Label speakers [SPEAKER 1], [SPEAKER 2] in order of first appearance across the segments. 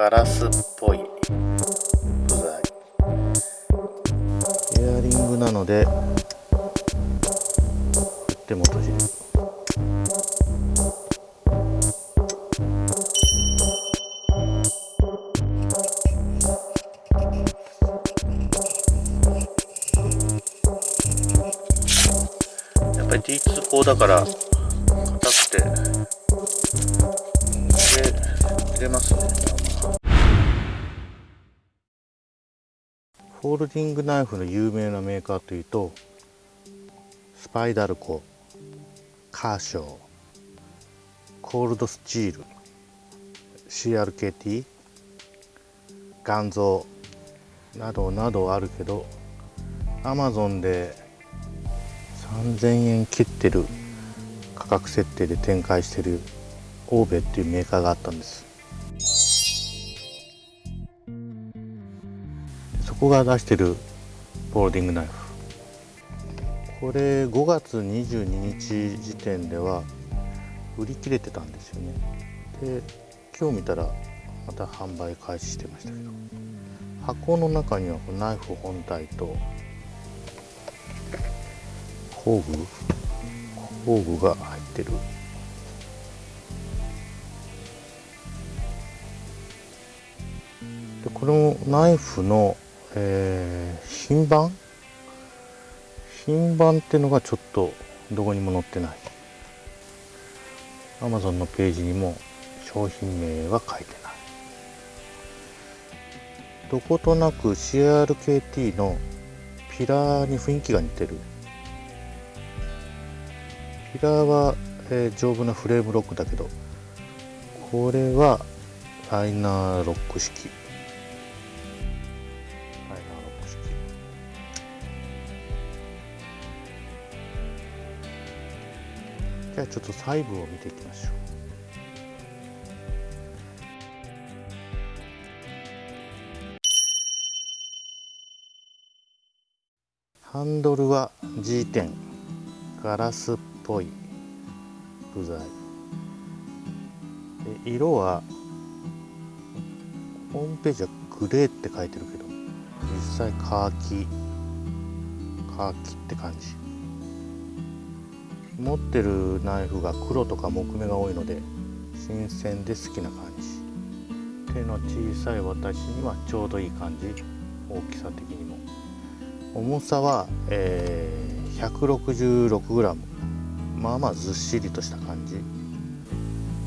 [SPEAKER 1] ガラスっぽい部材。エアリングなので振っても閉じる。やっぱり T 通行だから硬くて。入れますねフォールディングナイフの有名なメーカーというとスパイダルコカーショーコールドスチール CRKT ガンゾーなどなどあるけどアマゾンで3000円切ってる価格設定で展開してるオーベっていうメーカーがあったんです。そこが出してるフォールディングナイフ。これ5月22日時点では売り切れてたんですよね。で今日見たらまた販売開始してましたけど。箱の中にはこナイフ本体と工具工具が入ってる。でこのナイフの、えー、品番？品番ってのがちょっとどこにも載ってない。Amazon のページにも商品名は書いてない。どことなく CRKT のピラーに雰囲気が似てる。ピラーは、えー、丈夫なフレームロックだけどこれはライナーロック式。じゃあちょっと細部を見ていきましょう。ハンドルは G 点ガラスっぽい部材。で色はホームページはグレーって書いてるけど実際カーキカーキって感じ。持ってるナイフが黒とか木目が多いので新鮮で好きな感じ。手の小さい私にはちょうどいい感じ。大きさ的にも。重さは、えー、166g まあまあずっしりとした感じ。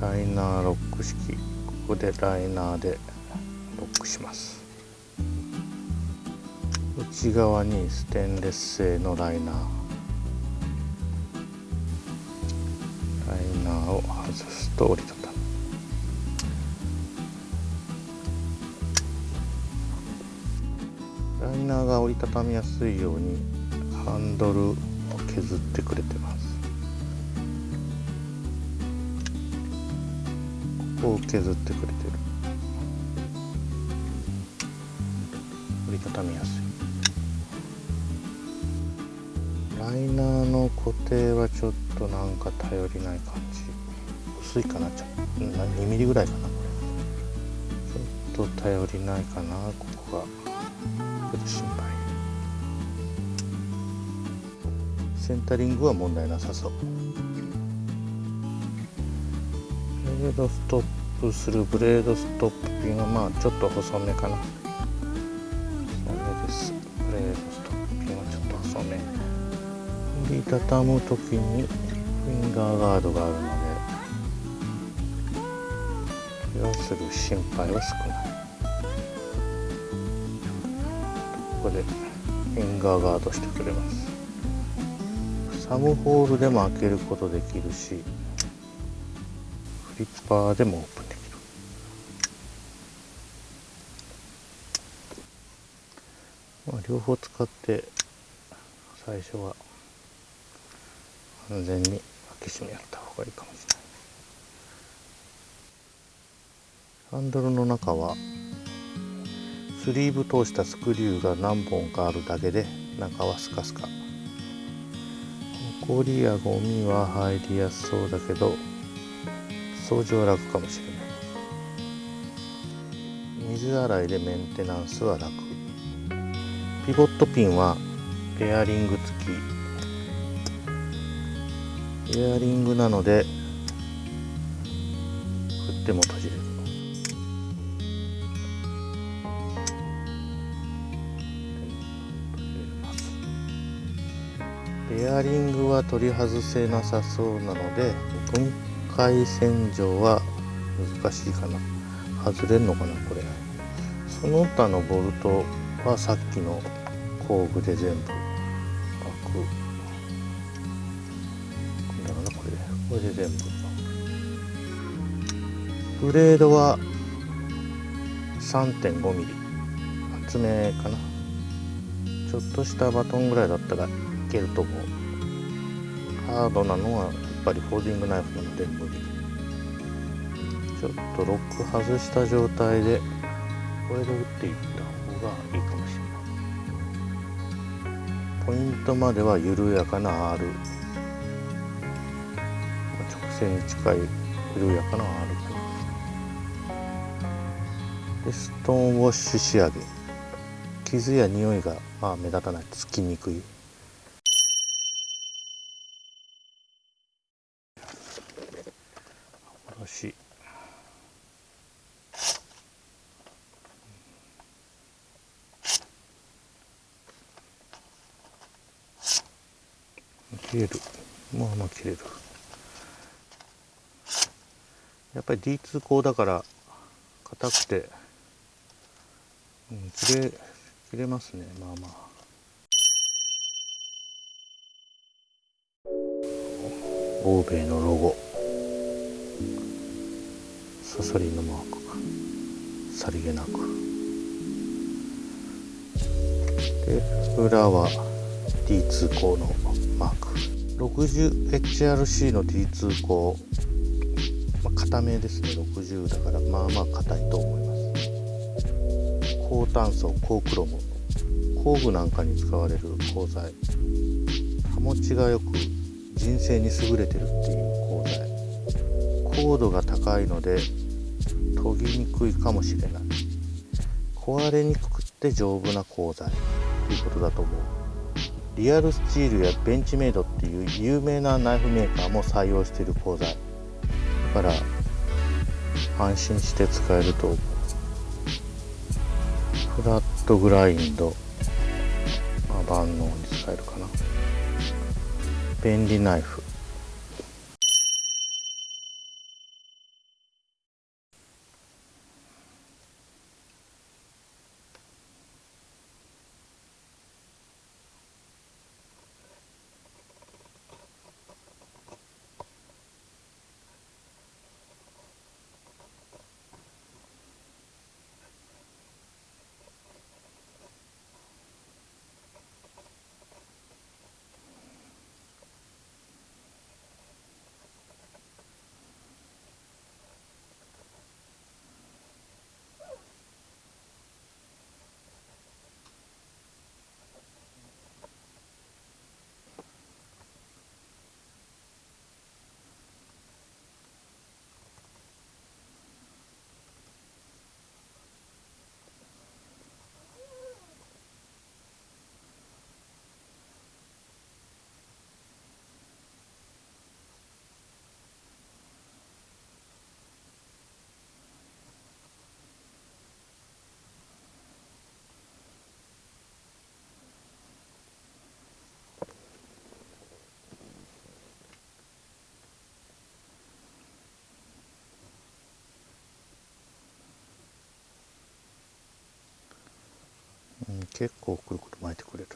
[SPEAKER 1] ライナーロック式。ここでライナーでロックします。内側にステンレス製のライナー。を外すと折りたたむライナーが折りたたみやすいようにハンドルを削ってくれてます。ここを削ってくれてる。折りたたみやすい。ライナーの固定はちょっとなんか頼りない感じ。薄いかなちょっと2ミリぐらいかなちょっと頼りないかな。ここがちょっと心配センタリングは問題なさそう。ブレードストップするブレードストップピンはまあちょっと細めかな。細めですブレードストップピンはちょっと細め折りたたむ時にフィンガーガードがあるの。で怪我する心配は少ないここでフィンガーガードしてくれます。サムホールでも開けることできるしフリッパーでもオープンできる。まあ、両方使って最初は安全に開け閉めやった方がいいかもしれない。ハンドルの中はスリーブ通したスクリューが何本かあるだけで中はスカスカ。埃やゴミは入りやすそうだけど掃除は楽かもしれない。水洗いでメンテナンスは楽。ピボットピンはペアリング付き。ペアリングなので振っても閉じる。ペアリングは取り外せなさそうなので分解洗浄は難しいかな。外れるのかなこれ。その他のボルトはさっきの工具で全部開くだろうなこれ。でこれで全部ブレードは 3.5mm 厚めかな。ちょっとしたバトンぐらいだったらけると思う。ハードなのはやっぱりフォーディングナイフなので無理ちょっとロック外した状態でこれで打っていった方がいいかもしれない。ポイントまでは緩やかな R 直線に近い緩やかな R でストーンウォッシュ仕上げ。傷や匂いがまあ目立たない。つきにくい。おし切れる。まあまあ切れる。やっぱり D2 鋼だから硬くて、うん、切れ切れますね。まあまあ。欧米のロゴ。サソリのマークがさりげなく。で裏は D2 鋼のマーク。60HRC の D2 鋼、まあ、硬めですね。60だからまあまあ硬いと思います。高炭素高クロム。工具なんかに使われる鋼材。刃持ちがよく人生に優れてるっていう鋼材。高度が高いので研ぎにくいかもしれない。壊れにくくて丈夫な鋼材ということだと思う。リアルスチールやベンチメイドっていう有名なナイフメーカーも採用している鋼材。だから安心して使えると思う。フラットグラインド、まあ、万能に使えるかな。便利ナイフ。結構くるくる巻いてくれる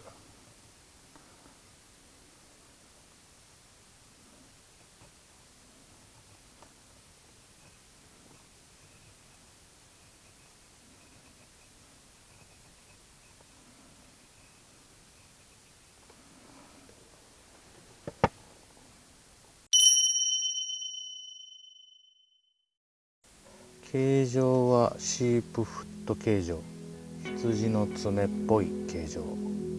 [SPEAKER 1] 形状はシープフット形状。羊の爪っぽい形状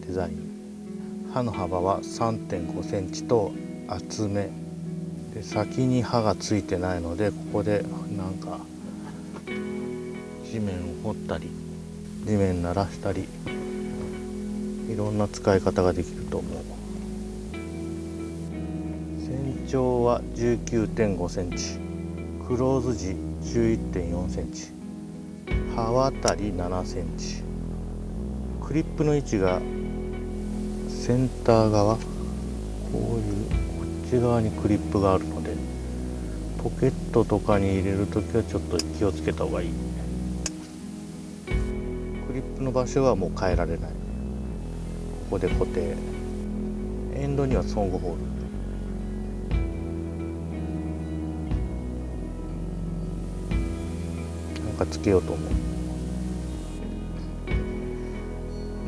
[SPEAKER 1] デザイン。刃の幅は3 5センチと厚め。で先に刃がついてないのでここでなんか地面を掘ったり地面鳴らしたりいろんな使い方ができると思う。全長は1 9 5センチ。クローズ時1 1 4センチ。刃渡り7センチ。クリップの位置がセンター側。こういうこっち側にクリップがあるのでポケットとかに入れる時はちょっと気をつけた方がいい。クリップの場所はもう変えられない。ここで固定。エンドにはソングホール。かつけようと思う。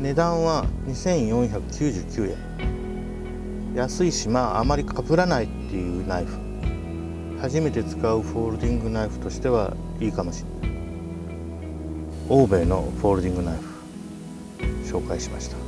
[SPEAKER 1] 値段は2499円。安いしまああまりかぶらないっていうナイフ。初めて使うフォールディングナイフとしてはいいかもしれない。欧米のフォールディングナイフ紹介しました。